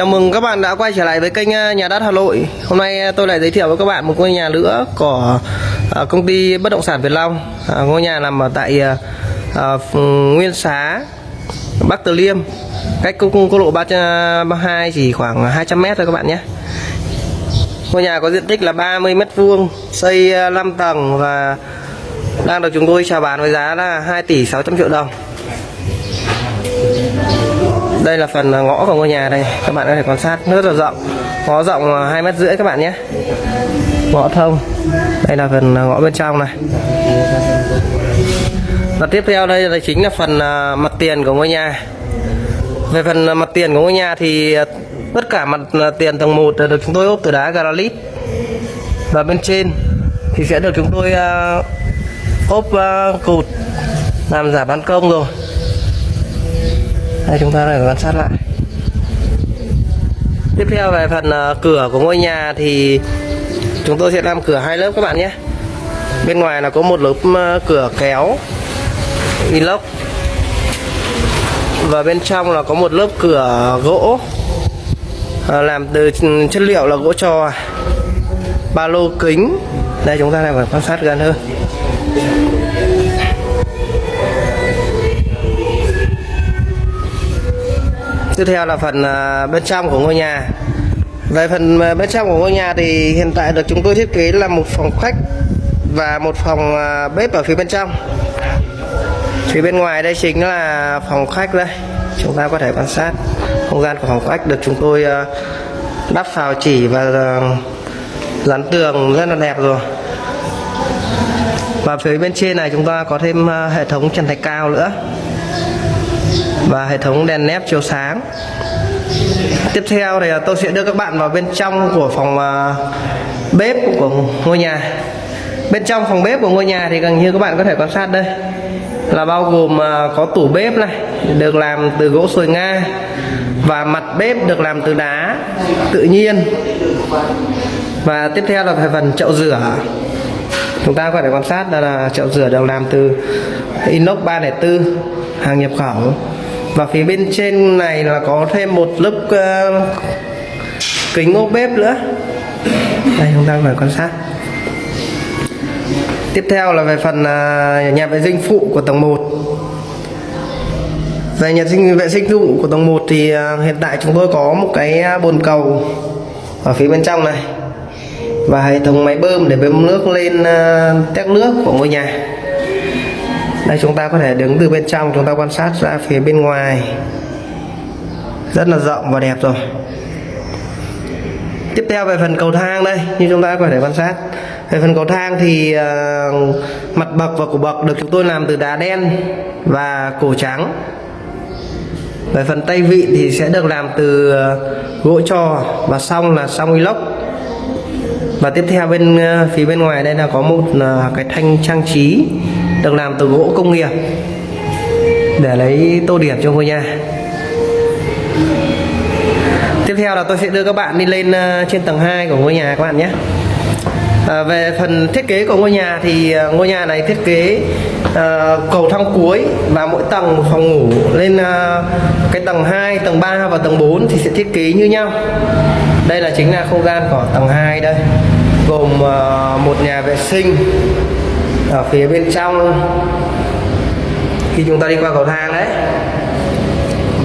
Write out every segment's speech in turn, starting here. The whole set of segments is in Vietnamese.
Chào mừng các bạn đã quay trở lại với kênh ờ, Nhà đất Hà Nội. Hôm nay ờ, tôi lại giới thiệu với các bạn một ngôi nhà nữa của ờ, công ty bất động sản Việt Long. Ngôi nhà nằm ở tại Nguyên Xá, Bắc Từ Liêm, cách quốc quốc lộ 332 chỉ khoảng 200m thôi các bạn nhé. Ngôi nhà có diện tích là 30 m vuông, xây 5 tầng và đang được chúng tôi chào bán với giá là 2 tỷ 600 triệu đồng đây là phần à, ngõ của ngôi nhà đây. Các bạn có thể quan sát. Rất là rộng. Ngõ rộng à, hai mét rưỡi các bạn nhé. Ngõ thông. Đây là phần à, ngõ bên trong này. Và tiếp theo đây là chính là phần mặt tiền của ngôi nhà. Về phần mặt tiền của ngôi nhà thì tất cả mặt tiền tầng 1 được chúng tôi ốp từ đá granite. Và bên trên thì sẽ được chúng tôi ốp cột làm giả ban công rồi đây, chúng ta lại quan sát lại. Tiếp theo về phần ờ, cửa của ngôi nhà thì chúng tôi sẽ làm cửa hai lớp các bạn nhé. Bên ngoài là có một lớp ờ, cửa kéo, inox. Và bên trong là có một lớp cửa gỗ. Ờ, làm từ chất liệu là gỗ trò. Ba lô kính. Đây, chúng ta lại phải quan sát gần hơn. Tiếp theo là phần à, bên trong của ngôi nhà. Về phần à, bên trong của ngôi nhà thì hiện tại được chúng tôi thiết kế là một phòng khách và một phòng à, bếp ở phía bên trong. Phía bên ngoài đây chính là phòng khách đây. Chúng ta có thể quan sát không gian của phòng khách được chúng tôi đắp phào chỉ và dán tường rất là đẹp rồi. Và phía bên trên này chúng ta có thêm hệ thống trần thạch cao nữa và hệ thống đèn nép chiếu sáng. Tiếp theo thì à, tôi sẽ đưa các bạn vào bên trong của phòng à, bếp của ngôi nhà. Bên trong phòng bếp của ngôi nhà thì gần như các bạn có thể quan sát đây. Là bao gồm à, có tủ bếp này được làm từ gỗ sồi nga và mặt bếp được làm từ đá tự nhiên. Và tiếp theo là phần chậu rửa. Chúng ta có thể quan sát là, là chậu rửa được làm từ inox 304 hàng nhập khẩu. Và phía bên trên này là có thêm một lớp uh, kính ô bếp nữa. Đây chúng ta phải quan sát. Tiếp theo là về phần uh, nhà vệ sinh phụ của tầng 1 về nhà sinh vệ sinh phụ của tầng 1 thì uh, hiện tại chúng tôi có một cái à, bồn cầu ở phía bên trong này. Và hệ thống máy bơm để bơm nước lên uh, tét nước của ngôi nhà đây chúng ta có thể đứng từ bên trong chúng ta quan sát ra phía bên ngoài. Rất là rộng và đẹp rồi. Tiếp theo về phần cầu thang đây như chúng ta có thể quan sát. Về phần cầu thang thì uh, mặt bậc và cổ bậc được chúng tôi làm từ đá đen và cổ trắng. Về phần tay vị thì sẽ được làm từ uh, gỗ trò và song là song inox. Và tiếp theo bên uh, phía bên ngoài đây là có một uh, cái thanh trang trí được làm từ gỗ công nghiệp. Để lấy tô điểm cho ngôi nhà. Tiếp theo là tôi sẽ đưa các bạn đi lên ờ, trên tầng 2 của ngôi nhà các bạn nhé. À, về phần thiết kế của ngôi nhà thì ờ, ngôi nhà này thiết kế à, cầu thang cuối và mỗi tầng một phòng ngủ lên à, cái tầng 2, tầng 3 và tầng 4 thì sẽ thiết kế như nhau. Đây là chính là không gian của tầng 2 đây gồm à, một nhà vệ sinh ở phía bên trong. Khi chúng ta đi qua cầu thang đấy,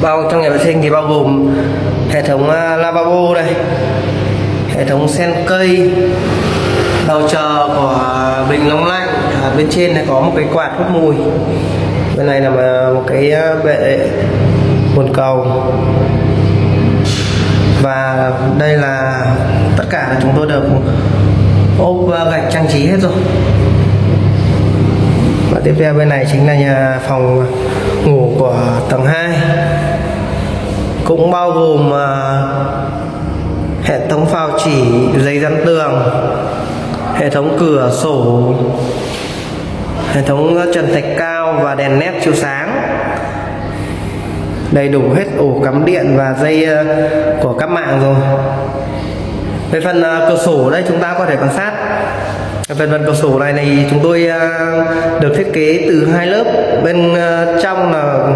bao, trong nhà vệ sinh thì bao gồm hệ thống à, lavabo đây hệ thống sen cây đầu chờ của bình nóng lạnh ở bên trên này có một cái quạt hút mùi. Bên này là một cái à, bệ nguồn cầu. Và đây là tất cả là chúng tôi được ốp gạch trang trí hết rồi và tiếp theo bên này chính là nhà phòng ngủ của tầng 2 cũng bao gồm à, hệ thống phao chỉ, giấy dán tường, hệ thống cửa sổ, hệ thống trần thạch cao và đèn nét chiếu sáng. Đầy đủ hết ổ cắm điện và dây à, của các mạng rồi. Về phần à, cửa sổ đây chúng ta có thể quan sát phần phần cửa sổ này thì chúng tôi à, được thiết kế từ hai lớp. Bên à, trong là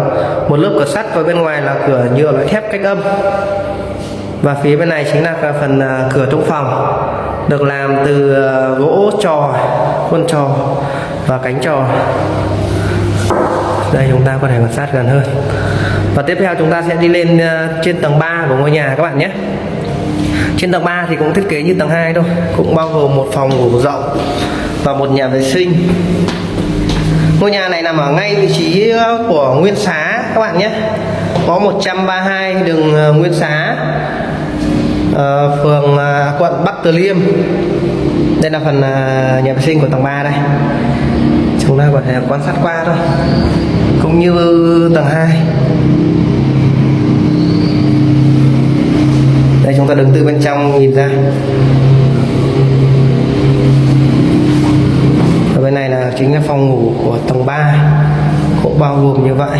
một lớp cửa sắt và bên ngoài là cửa nhựa loại thép cách âm. Và phía bên này chính là phần à, cửa trong phòng, được làm từ gỗ trò, khuôn trò và cánh trò. Đây, chúng ta có thể quan sát gần hơn. Và tiếp theo chúng ta sẽ đi lên trên tầng 3 của ngôi nhà các bạn nhé trên tầng 3 thì cũng thiết kế như tầng 2 thôi, cũng bao gồm một phòng ngủ rộng và một nhà vệ sinh. Ngôi nhà này nằm ở ngay vị trí ờ, của Nguyên Xá các bạn nhé. Có 132 đường ờ, Nguyên Xá ờ, phường quận Bắc Từ Liêm. Đây là phần nhà vệ sinh của tầng 3 đây. Chúng ta có thể quan sát qua thôi. Cũng như tầng 2 đây chúng ta đứng từ bên trong nhìn ra. Ở bên này là chính là phòng ngủ của tầng 3 cũng bao gồm như vậy.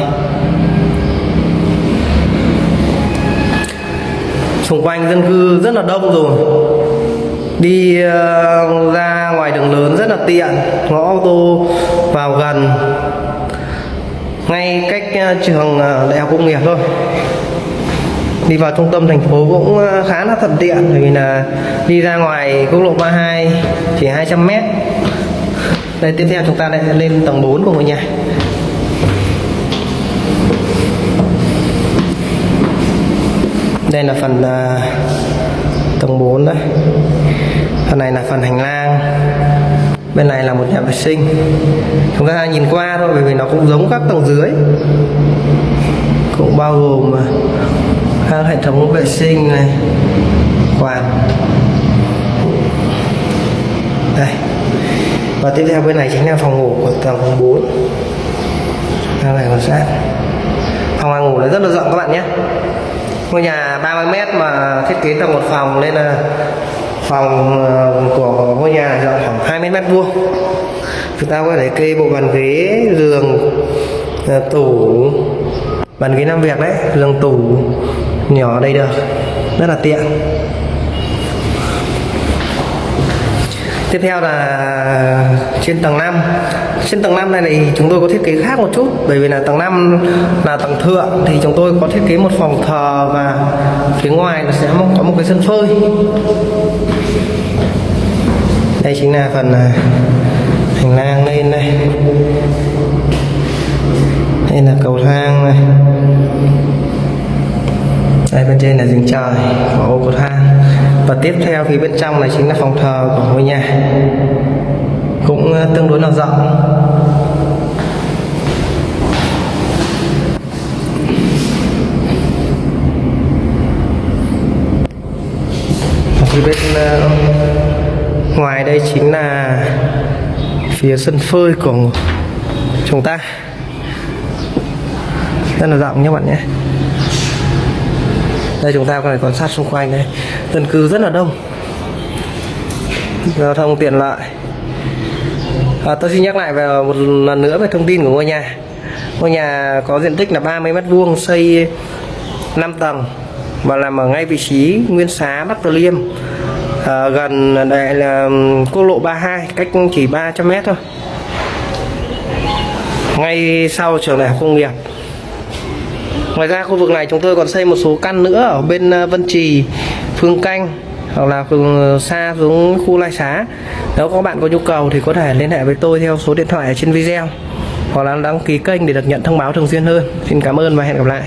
Xung quanh dân cư rất là đông rồi. Đi ờ, ra ngoài đường lớn rất là tiện. Ngõ ô tô vào gần. Ngay cách ờ, trường ờ, đại học công nghiệp thôi đi vào trung tâm thành phố cũng ờ, khá là thuận tiện, bởi vì là đi ra ngoài quốc lộ 32 chỉ 200 mét. Đây, tiếp theo chúng ta lại lên tầng 4 của ngôi nhà. Đây là phần ờ, tầng 4 đấy phần này là phần hành lang, bên này là một nhà vệ sinh. Chúng ta nhìn qua thôi, bởi vì nó cũng giống các tầng dưới. Cũng bao gồm ờ, các hệ thống vệ sinh này, quạt. Đây. Và tiếp theo bên này chính là phòng ngủ của tầng 4 đây này quan sát phòng ăn ngủ này rất là rộng các bạn nhé. Ngôi nhà 30 mét mà thiết kế tầng một phòng nên là phòng ờ, của ngôi nhà rộng khoảng 20 mét vuông. Chúng ta có thể kê bộ bàn ghế, giường ờ, tủ, bàn ghế làm việc đấy, giường tủ nhỏ ở đây được. Rất là tiện. Tiếp theo là trên tầng 5 trên tầng 5 này thì chúng tôi có thiết kế khác một chút, bởi vì là tầng 5 là tầng thượng, thì chúng tôi có thiết kế một phòng thờ và phía ngoài nó sẽ có một cái sân phơi. Đây chính là phần à, hành lang lên đây. Đây là cầu thang này đây, bên trên là giường trời của ô cầu thang và tiếp theo phía bên trong này chính là phòng thờ của ngôi nhà. Cũng ờ, tương đối là rộng. Phía bên ờ, ngoài đây chính là phía sân phơi của chúng ta. Rất là rộng nhé bạn nhé đây chúng ta có thể quan sát xung quanh đây. Dân cư rất là đông. Giao thông tiện lợi. À, tôi xin nhắc lại về một lần nữa về thông tin của ngôi nhà. Ngôi nhà có diện tích là 30 mét vuông xây 5 tầng và nằm ở ngay vị trí Nguyên Xá Bắc Từ Liêm. À, gần đây là quốc lộ 32 cách chỉ 300 mét thôi. Ngay sau trường đại học công nghiệp ngoài ra khu vực này chúng tôi còn xây một số căn nữa ở bên ờ, Vân Trì, Phương Canh, hoặc là phường ờ, xa xuống khu lai xá. Nếu các bạn có nhu cầu thì có thể liên hệ với tôi theo số điện thoại ở trên video, hoặc là đăng ký kênh để được nhận thông báo thường xuyên hơn. Xin cảm ơn và hẹn gặp lại.